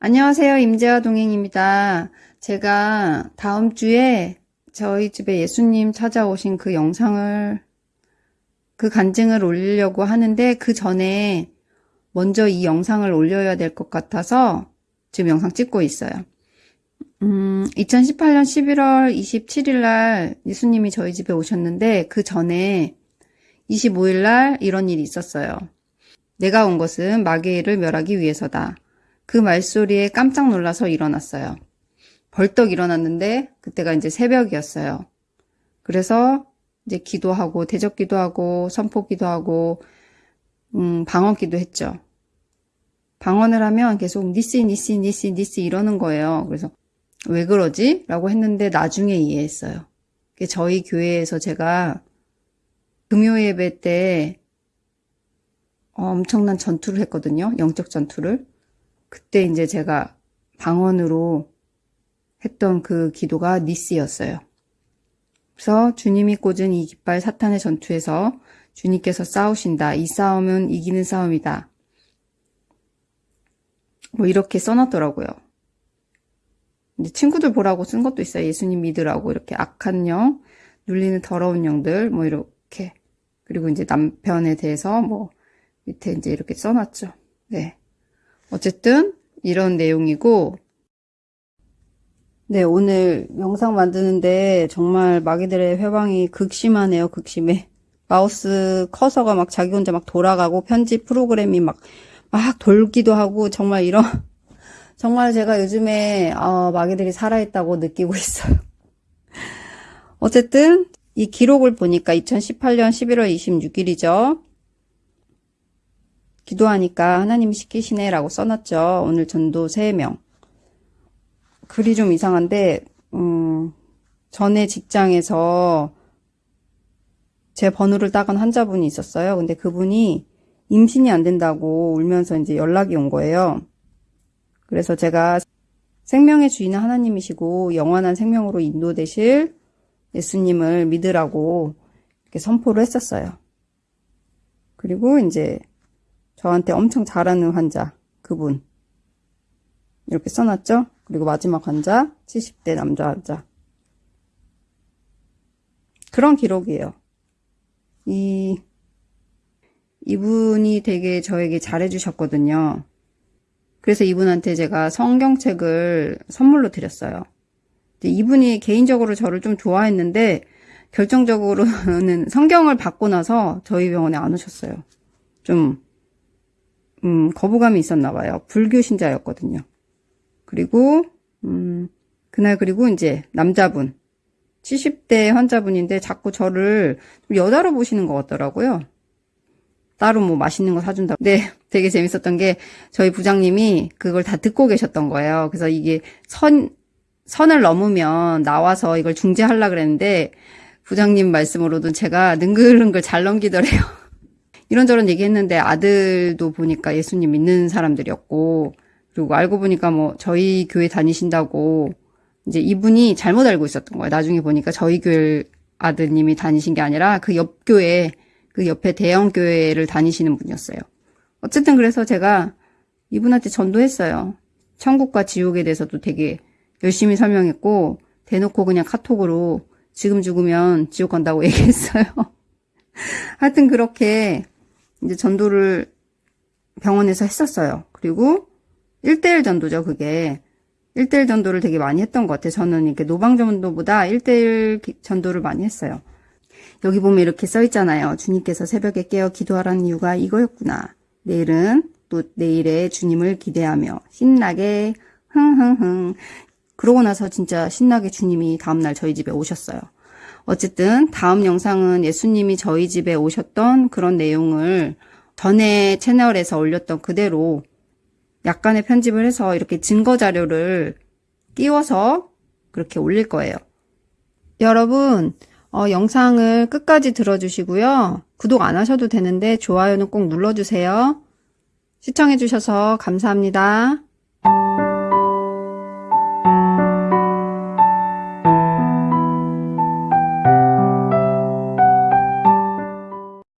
안녕하세요. 임재화 동행입니다. 제가 다음 주에 저희 집에 예수님 찾아오신 그 영상을, 그 간증을 올리려고 하는데 그 전에 먼저 이 영상을 올려야 될 것 같아서 지금 영상 찍고 있어요. 음, 2018년 11월 27일 날 예수님이 저희 집에 오셨는데 그 전에 25일 날 이런 일이 있었어요. 내가 온 것은 마귀를 멸하기 위해서다. 그 말소리에 깜짝 놀라서 일어났어요. 벌떡 일어났는데 그때가 이제 새벽이었어요. 그래서 이제 기도하고 대적 기도하고 선포 기도하고 음, 방언 기도했죠. 방언을 하면 계속 니시 니시 니시 니시 이러는 거예요. 그래서 왜 그러지? 라고 했는데 나중에 이해했어요. 저희 교회에서 제가 금요 예배 때 엄청난 전투를 했거든요. 영적 전투를. 그때 이제 제가 방언으로 했던 그 기도가 니스였어요. 그래서 주님이 꽂은 이 깃발 사탄의 전투에서 주님께서 싸우신다. 이 싸움은 이기는 싸움이다. 뭐 이렇게 써놨더라고요. 근데 친구들 보라고 쓴 것도 있어요. 예수님 믿으라고 이렇게 악한 영, 눌리는 더러운 영들 뭐 이렇게 그리고 이제 남편에 대해서 뭐 밑에 이제 이렇게 써놨죠. 네. 어쨌든 이런 내용이고. 네 오늘 영상 만드는데 정말 마귀들의 회방이 극심하네요 극심해. 마우스 커서가 막 자기 혼자 막 돌아가고 편집 프로그램이 막 막 돌기도 하고 정말 이런 정말 제가 요즘에 어, 마귀들이 살아있다고 느끼고 있어요. 어쨌든 이 기록을 보니까 2018년 11월 26일이죠 기도하니까 하나님이 시키시네 라고 써놨죠. 오늘 전도 3명. 글이 좀 이상한데 음, 전에 직장에서 제 번호를 따간 환자분이 있었어요. 근데 그분이 임신이 안 된다고 울면서 이제 연락이 온 거예요. 그래서 제가 생명의 주인은 하나님이시고 영원한 생명으로 인도되실 예수님을 믿으라고 이렇게 선포를 했었어요. 그리고 이제 저한테 엄청 잘하는 환자 그분. 이렇게 써놨죠? 그리고 마지막 환자 70대 남자 환자. 그런 기록이에요. 이 이분이 되게 저에게 잘해 주셨거든요. 그래서 이분한테 제가 성경책을 선물로 드렸어요. 이분이 개인적으로 저를 좀 좋아했는데 결정적으로는 성경을 받고 나서 저희 병원에 안 오셨어요. 좀 음, 거부감이 있었나 봐요. 불교 신자였거든요. 그리고 음, 그날 그리고 이제 남자분 70대 환자분인데 자꾸 저를 여자로 보시는 것 같더라고요. 따로 뭐 맛있는 거 사준다. 네, 되게 재밌었던 게 저희 부장님이 그걸 다 듣고 계셨던 거예요. 그래서 이게 선 선을 넘으면 나와서 이걸 중재하려 그랬는데 부장님 말씀으로도 제가 능글능글 잘 넘기더래요. 이런저런 얘기했는데 아들도 보니까 예수님 믿는 사람들이었고 그리고 알고 보니까 뭐 저희 교회 다니신다고 이제 이분이 잘못 알고 있었던 거예요. 나중에 보니까 저희 교회 아드님이 다니신 게 아니라 그 옆 교회 그 옆에 대형 교회를 다니시는 분이었어요. 어쨌든 그래서 제가 이분한테 전도했어요. 천국과 지옥에 대해서도 되게 열심히 설명했고 대놓고 그냥 카톡으로 지금 죽으면 지옥 간다고 얘기했어요. 하여튼 그렇게 이제 전도를 병원에서 했었어요. 그리고 1대1 전도죠, 그게. 1대1 전도를 되게 많이 했던 것 같아요. 저는 이렇게 노방 전도보다 1대1 전도를 많이 했어요. 여기 보면 이렇게 써 있잖아요. 주님께서 새벽에 깨어 기도하라는 이유가 이거였구나. 내일은 또 내일의 주님을 기대하며 신나게 흥흥흥 그러고 나서 진짜 신나게 주님이 다음날 저희 집에 오셨어요. 어쨌든 다음 영상은 예수님이 저희 집에 오셨던 그런 내용을 전에 채널에서 올렸던 그대로 약간의 편집을 해서 이렇게 증거 자료를 띄워서 그렇게 올릴 거예요. 여러분 어, 영상을 끝까지 들어주시고요. 구독 안 하셔도 되는데 좋아요는 꼭 눌러주세요. 시청해주셔서 감사합니다.